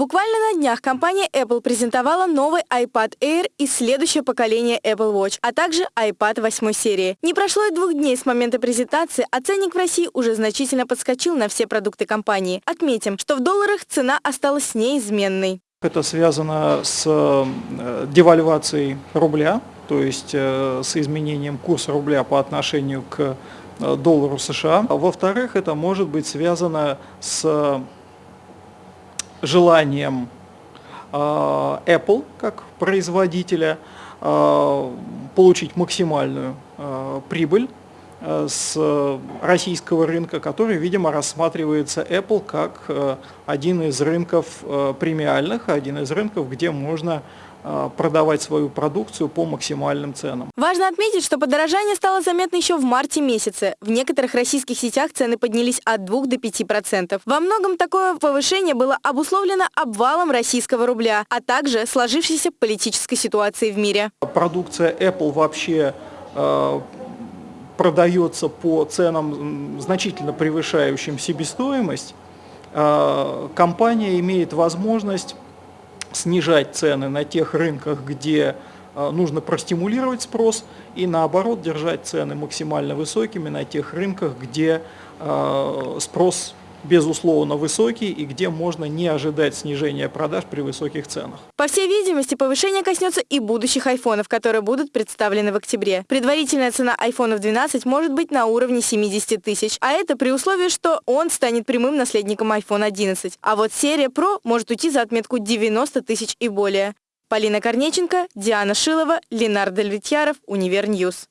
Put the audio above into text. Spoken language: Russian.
Буквально на днях компания Apple презентовала новый iPad Air и следующее поколение Apple Watch, а также iPad 8 серии. Не прошло и двух дней с момента презентации, а ценник в России уже значительно подскочил на все продукты компании. Отметим, что в долларах цена осталась неизменной. Это связано с э, девальвацией рубля, то есть э, с изменением курса рубля по отношению к доллару США. Во-вторых, это может быть связано с желанием Apple как производителя получить максимальную прибыль Э, с российского рынка, который, видимо, рассматривается Apple как э, один из рынков э, премиальных, один из рынков, где можно продавать свою продукцию по максимальным ценам. Важно отметить, что подорожание стало заметно еще в марте месяце. В некоторых российских сетях цены поднялись от 2 до 5%. Во многом такое повышение было обусловлено обвалом российского рубля, а также сложившейся политической ситуацией в мире. Продукция Apple вообще продается по ценам, значительно превышающим себестоимость, а, компания имеет возможность снижать цены на тех рынках, где а, нужно простимулировать спрос, и наоборот держать цены максимально высокими на тех рынках, где а, спрос безусловно высокий и где можно не ожидать снижения продаж при высоких ценах. По всей видимости, повышение коснется и будущих айфонов, которые будут представлены в октябре. Предварительная цена айфонов 12 может быть на уровне 70 тысяч, а это при условии, что он станет прямым наследником iPhone 11. А вот серия Pro может уйти за отметку 90 тысяч и более. Полина Корнеченко, Диана Шилова, Ленар Довлетьяров, Univer News.